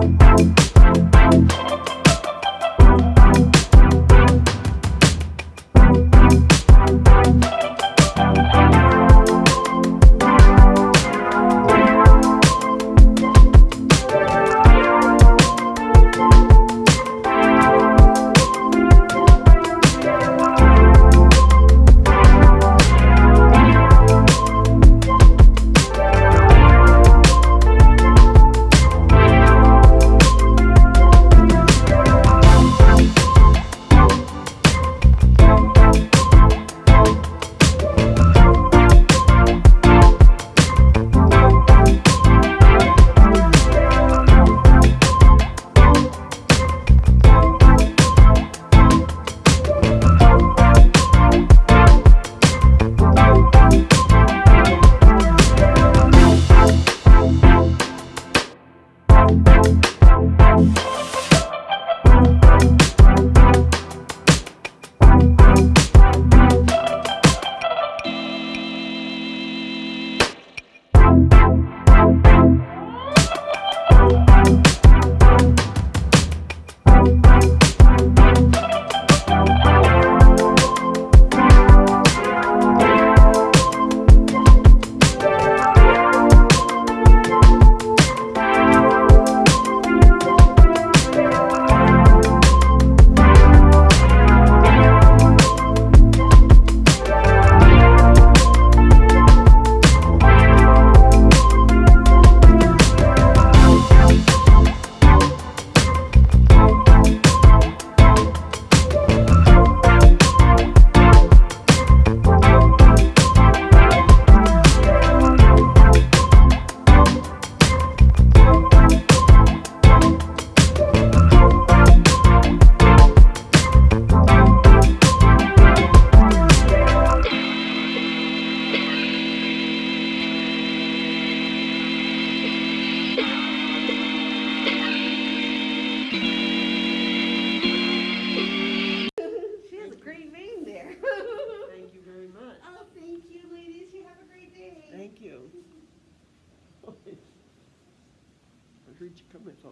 Thank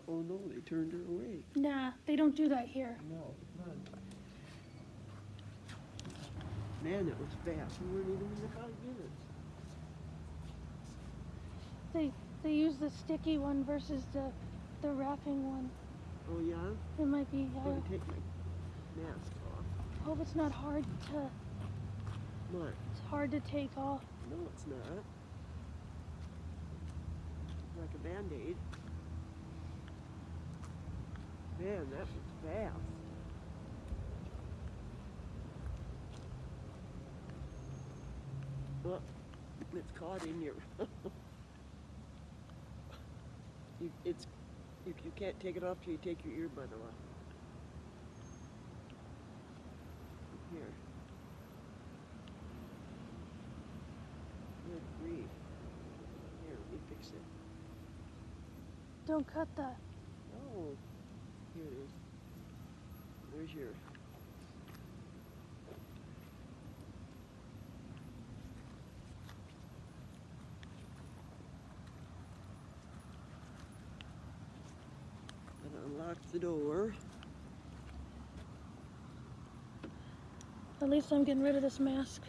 Oh no, they turned her away. Nah, they don't do that here. No, none. Man, that was fast. We weren't even in the five minutes. They they use the sticky one versus the the wrapping one. Oh yeah? It might be. I'm gonna take my mask off. hope it's not hard to. What? It's hard to take off. No, it's not. Like a band-aid. Man, that was fast. Well, it's caught in your. you, it's you, you can't take it off till you take your earbud off. Here. Good grief. Here, let me fix it. Don't cut that. Oh, here it is. Where's your? And unlock the door. At least I'm getting rid of this mask.